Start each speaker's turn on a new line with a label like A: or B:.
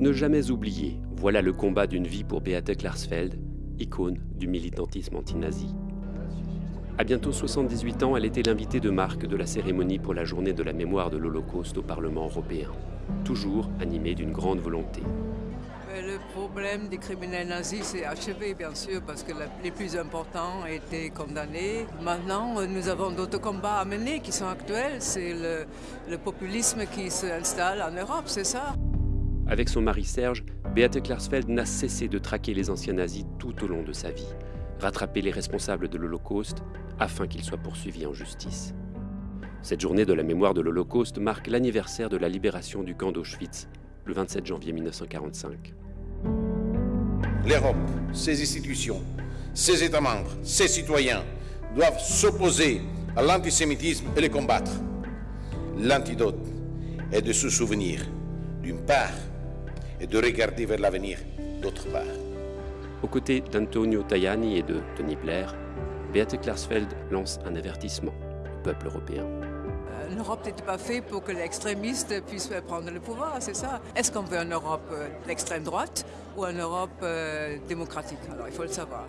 A: Ne jamais oublier, voilà le combat d'une vie pour Beate Klarsfeld, icône du militantisme anti-nazi. À bientôt 78 ans, elle était l'invitée de marque de la cérémonie pour la journée de la mémoire de l'Holocauste au Parlement européen, toujours animée d'une grande volonté.
B: Le problème des criminels nazis s'est achevé, bien sûr, parce que les plus importants étaient condamnés. Maintenant, nous avons d'autres combats à mener qui sont actuels. C'est le, le populisme qui s'installe en Europe, c'est ça?
A: Avec son mari Serge, Beate Klarsfeld n'a cessé de traquer les anciens nazis tout au long de sa vie, rattraper les responsables de l'Holocauste afin qu'ils soient poursuivis en justice. Cette journée de la mémoire de l'Holocauste marque l'anniversaire de la libération du camp d'Auschwitz, le 27 janvier 1945.
C: L'Europe, ses institutions, ses États membres, ses citoyens doivent s'opposer à l'antisémitisme et le combattre. L'antidote est de se souvenir, d'une part, et de regarder vers l'avenir, d'autre part.
A: Aux côtés d'Antonio Tajani et de Tony Blair, Beate Klarsfeld lance un avertissement au peuple européen.
B: L'Europe n'était pas faite pour que l'extrémiste puisse prendre le pouvoir, c'est ça? Est-ce qu'on veut une Europe d'extrême droite ou une Europe démocratique? Alors il faut le savoir.